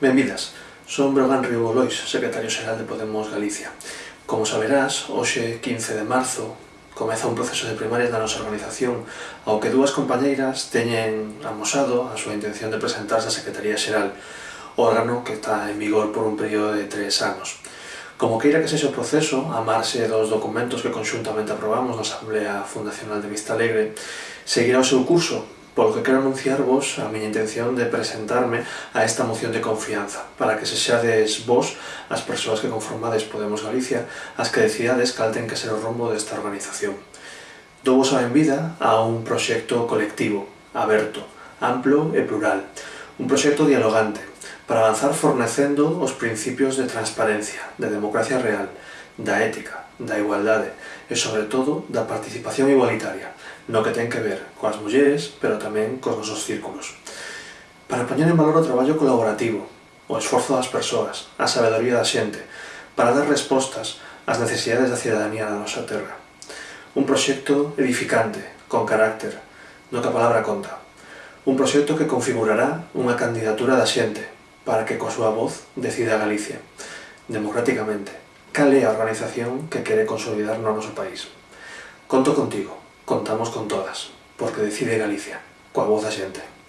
Benvidas, son Brogan Río Lois, secretario xeral de Podemos Galicia. Como saberás, hoxe 15 de marzo comeza un proceso de primarias da nosa organización ao que dúas compañeiras teñen amosado a súa intención de presentarse á Secretaría Xeral, órgano que está en vigor por un período de tres anos. Como queira que sexa o proceso, a marxe dos documentos que conxuntamente aprobamos na Asamblea Fundacional de Vista Alegre, seguirá o seu curso Polo que quero anunciarvos a miña intención de presentarme a esta moción de confianza, para que se xades vos, as persoas que conformades Podemos Galicia, as que decidades cal ten que ser o rumbo desta organización. Dou vos a benvida a un proxecto colectivo, aberto, amplo e plural. Un proxecto dialogante, para avanzar fornecendo os principios de transparencia, de democracia real, da ética, da igualdade e, sobre todo, da participación igualitaria, no que ten que ver coas mulleres, pero tamén cos nosos círculos. Para poñer en valor o traballo colaborativo, o esforzo das persoas, a sabedoría da xente, para dar respostas ás necesidades da cidadanía da nosa terra. Un proxecto edificante, con carácter, no que a palabra conta. Un proxecto que configurará unha candidatura da xente, para que coa súa voz decida Galicia, democráticamente, cal é a organización que quere consolidar no noso país. Conto contigo, contamos con todas, porque decide Galicia, coa voz da xente.